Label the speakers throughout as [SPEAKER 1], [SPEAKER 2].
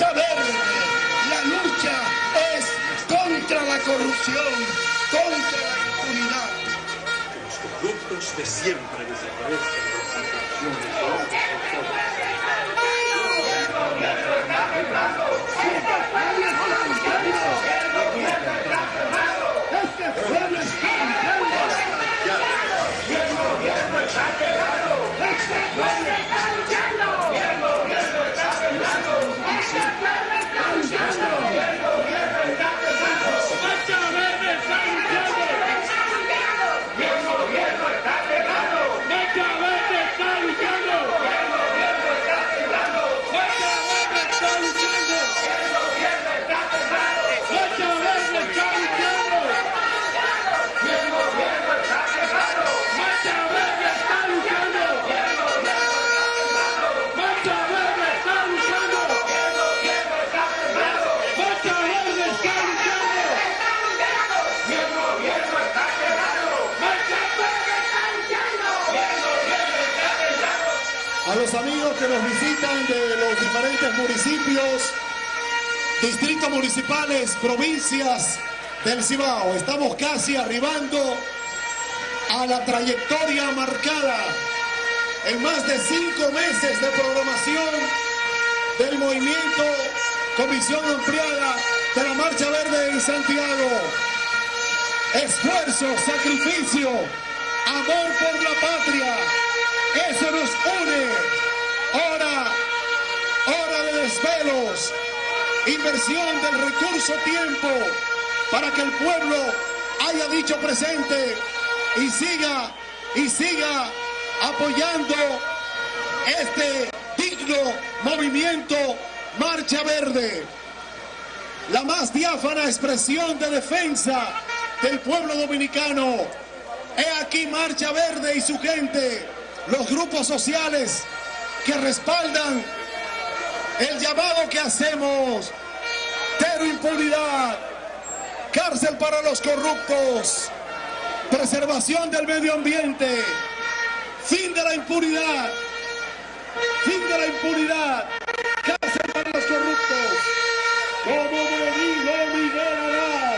[SPEAKER 1] La lucha es contra la corrupción, contra la impunidad.
[SPEAKER 2] Los corruptos de siempre desaparezcan
[SPEAKER 3] distritos municipales, provincias del Cibao. Estamos casi arribando a la trayectoria marcada en más de cinco meses de programación del movimiento Comisión Ampliada de la Marcha Verde en Santiago. Esfuerzo, sacrificio, amor por la patria. Eso nos une. Inversión del recurso tiempo para que el pueblo haya dicho presente y siga y siga apoyando este digno movimiento Marcha Verde. La más diáfana expresión de defensa del pueblo dominicano. He aquí Marcha Verde y su gente, los grupos sociales que respaldan el llamado que hacemos. Cero impunidad, cárcel para los corruptos, preservación del medio ambiente, fin de la impunidad, fin de la impunidad, cárcel para los corruptos. Como me dijo Miguel Haddad,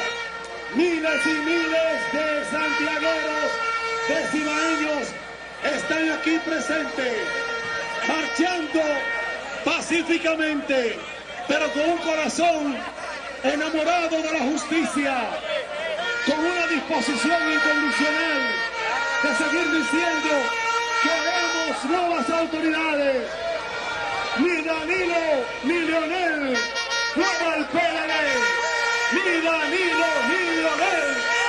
[SPEAKER 3] miles y miles de santiagueros, de cibaeños, están aquí presentes, marchando pacíficamente, pero con un corazón enamorado de la justicia, con una disposición incondicional de seguir diciendo queremos nuevas autoridades. Ni Danilo ni Leonel, fuera el PLD. Ni Danilo ni Leonel.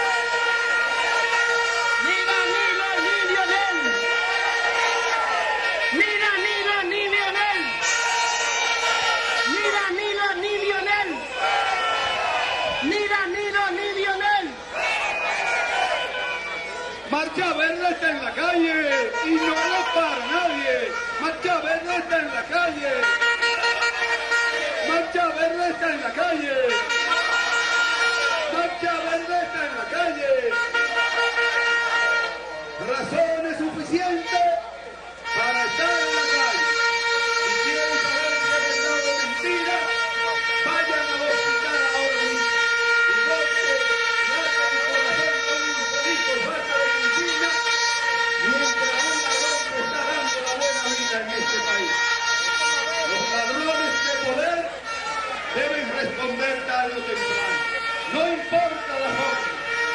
[SPEAKER 1] No importa la forma,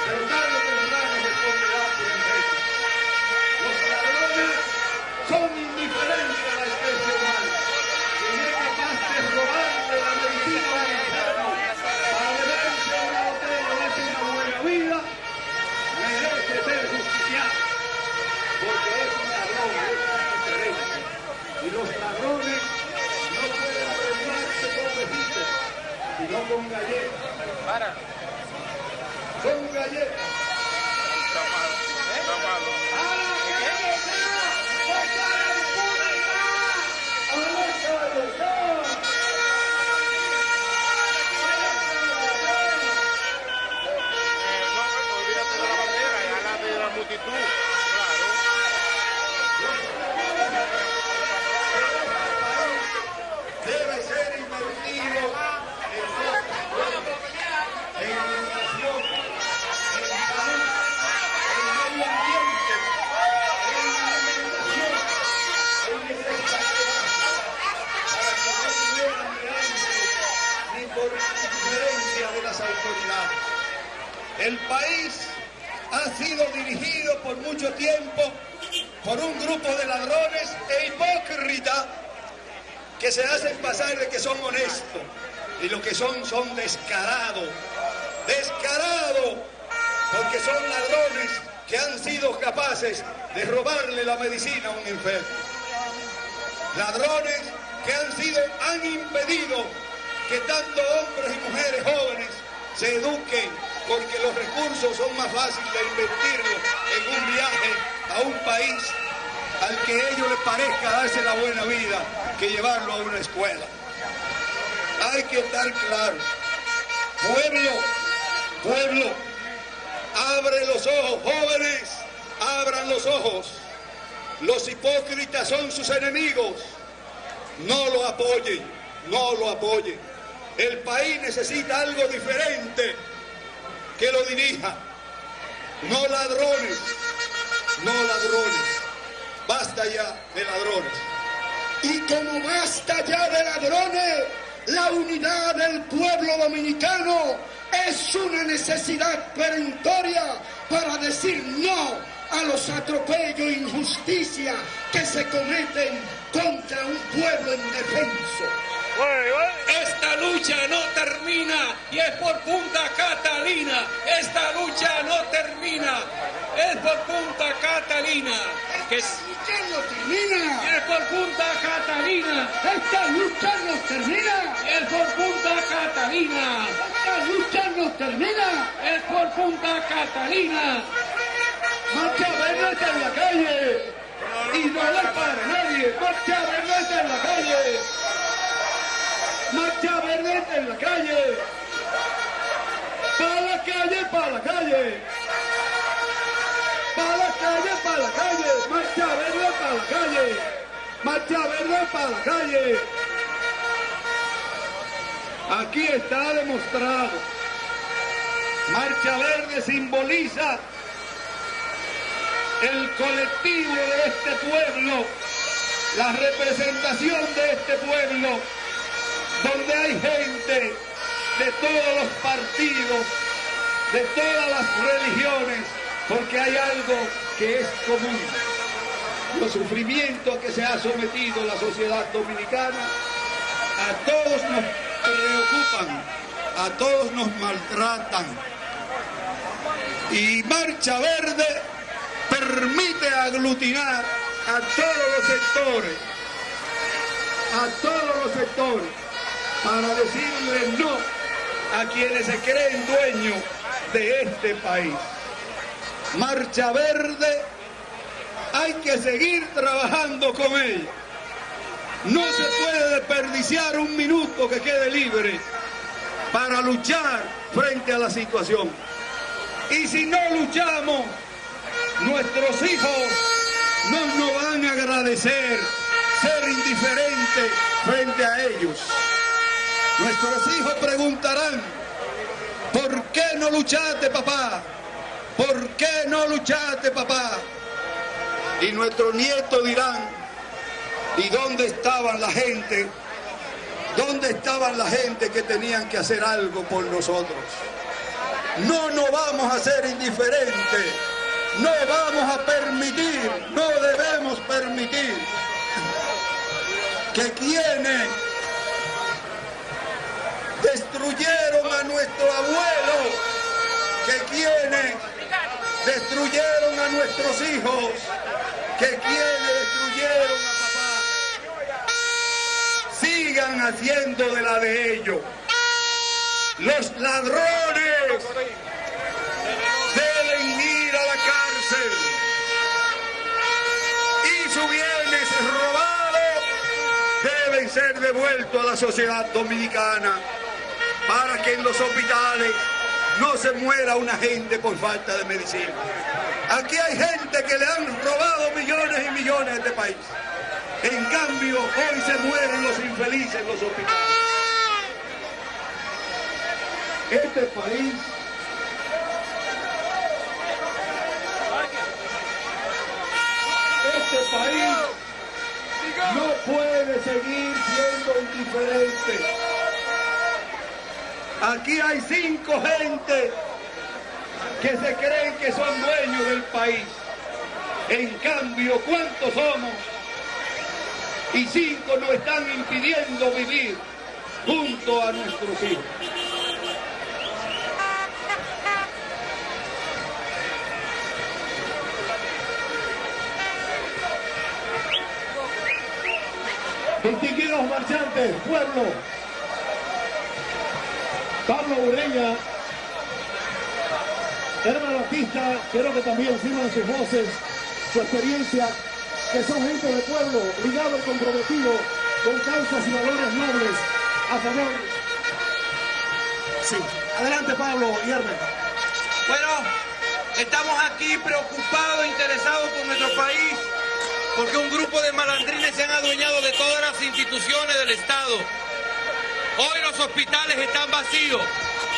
[SPEAKER 1] pero tarde o temprano responderán por. Los ladrones son indiferentes a la especie humana. Quien es capaz de robarle la medicina al enfermo para beberse una botella y darse una buena vida, merece ser justiciado. Porque es un ladrón, es indiferente. Y los ladrones con galletas. Son galletas. Ha sido dirigido por mucho tiempo por un grupo de ladrones e hipócritas que se hacen pasar de que son honestos y lo que son son descarados, descarados, porque son ladrones que han sido capaces de robarle la medicina a un enfermo. Ladrones que han sido, han impedido que tanto hombres y mujeres jóvenes se eduquen porque los recursos son más fáciles de invertirlos en un viaje a un país al que a ellos les parezca darse la buena vida que llevarlo a una escuela. Hay que estar claro. Pueblo, pueblo, abre los ojos, jóvenes, abran los ojos. Los hipócritas son sus enemigos. No lo apoyen, no lo apoyen. El país necesita algo diferente que lo dirija. No ladrones, no ladrones. Basta ya de ladrones.
[SPEAKER 4] Y como basta ya de ladrones, la unidad del pueblo dominicano es una necesidad perentoria para decir no a los atropellos e injusticia que se cometen contra un pueblo indefenso.
[SPEAKER 5] Esta lucha no termina y es por Punta Catalina. Esta lucha no termina. Es por Punta Catalina. Que es,
[SPEAKER 4] lucha no termina.
[SPEAKER 5] es por Punta Catalina.
[SPEAKER 4] Esta lucha no termina.
[SPEAKER 5] Es por Punta Catalina.
[SPEAKER 4] Esta lucha no termina.
[SPEAKER 5] Es por Punta Catalina.
[SPEAKER 4] Marcha está en la calle. Y no para nadie. Marcha está en la calle. Marcha verde en la calle. Para la calle, para la calle. Para la calle, para la calle. Marcha verde para la calle. Marcha verde para la calle.
[SPEAKER 1] Aquí está demostrado. Marcha Verde simboliza el colectivo de este pueblo, la representación de este pueblo, donde hay gente de todos los partidos, de todas las religiones, porque hay algo que es común. Los sufrimientos que se ha sometido la sociedad dominicana a todos nos preocupan, a todos nos maltratan. Y Marcha Verde permite aglutinar a todos los sectores, a todos los sectores, para decirle no a quienes se creen dueños de este país. Marcha Verde, hay que seguir trabajando con ella. No se puede desperdiciar un minuto que quede libre para luchar frente a la situación. Y si no luchamos, nuestros hijos no nos van a agradecer ser indiferentes frente a ellos. Nuestros hijos preguntarán, ¿por qué no luchaste papá? ¿Por qué no luchaste papá? Y nuestros nietos dirán, ¿y dónde estaban la gente? ¿Dónde estaban la gente que tenían que hacer algo por nosotros? No nos vamos a ser indiferentes. No vamos a permitir, no debemos permitir que quienes destruyeron a nuestro abuelo, que quienes destruyeron a nuestros hijos, que quienes destruyeron a papá, sigan haciendo de la de ellos. Los ladrones deben ir a la cárcel. Y sus bienes robados deben ser devueltos a la sociedad dominicana para que en los hospitales no se muera una gente por falta de medicina. Aquí hay gente que le han robado millones y millones a este país. En cambio, hoy se mueren los infelices en los hospitales. Este país este país no puede seguir siendo indiferente. Aquí hay cinco gente que se creen que son dueños del país. En cambio, ¿cuántos somos? Y cinco nos están impidiendo vivir junto a nuestros hijos.
[SPEAKER 3] Distinguidos marchantes, pueblo. Pablo Ureña, hermano artista, quiero que también sirvan sus voces, su experiencia, que son gente de pueblo, ligado y comprometido con causas y valores nobles a favor. Sí, adelante Pablo y Hermes.
[SPEAKER 6] Bueno, estamos aquí preocupados, interesados por nuestro país, porque un grupo de malandrines se han adueñado de todas las instituciones del Estado. Hoy los hospitales están vacíos,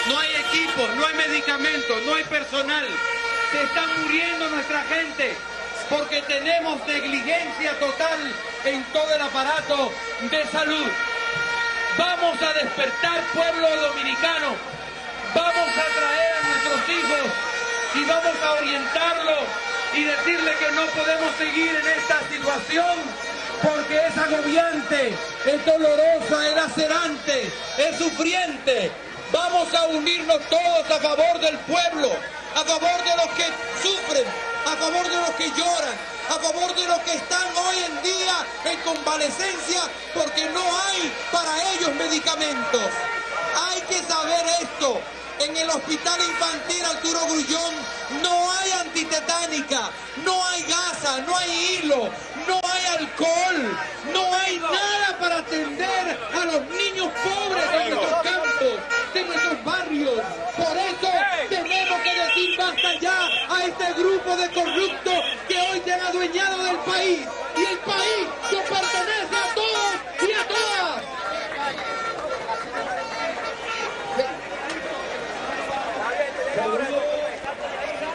[SPEAKER 6] no hay equipos, no hay medicamentos, no hay personal. Se está muriendo nuestra gente porque tenemos negligencia total en todo el aparato de salud. Vamos a despertar pueblo dominicano, vamos a traer a nuestros hijos y vamos a orientarlos y decirle que no podemos seguir en esta situación porque es agobiante, es dolorosa, es lacerante, es sufriente. Vamos a unirnos todos a favor del pueblo, a favor de los que sufren, a favor de los que lloran, a favor de los que están hoy en día en convalecencia porque no hay para ellos medicamentos. Hay que saber esto. En el hospital infantil Arturo Grullón no hay antitetánica, no hay gasa, no hay hilo, no no hay nada para atender a los niños pobres de nuestros campos, de nuestros barrios. Por eso tenemos que decir basta ya a este grupo de corruptos que hoy se han adueñado del país. Y el país nos pertenece a todos y a todas.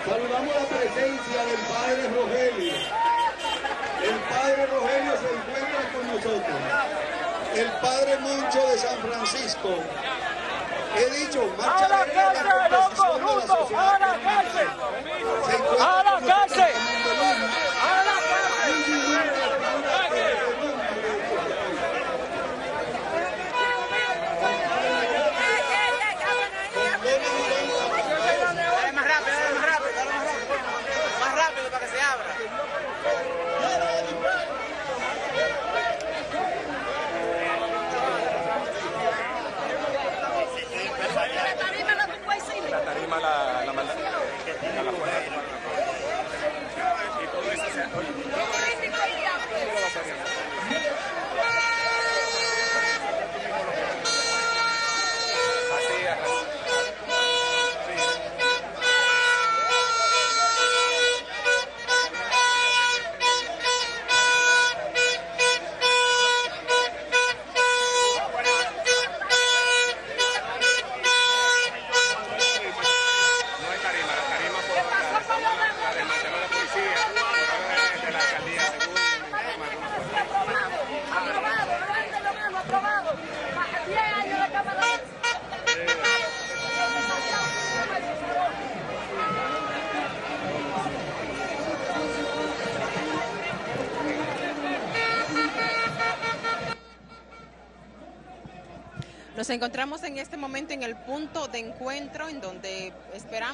[SPEAKER 1] Saludamos la presencia del padre Rogelio. El padre Rogelio se encuentra con nosotros. El padre Moncho de San Francisco. He dicho, marcha
[SPEAKER 7] ¡A la
[SPEAKER 1] la composición de la
[SPEAKER 7] ruso!
[SPEAKER 1] sociedad
[SPEAKER 7] ¡A la cárcel! ¡A la cárcel!
[SPEAKER 8] Encontramos en este momento en el punto de encuentro en donde esperamos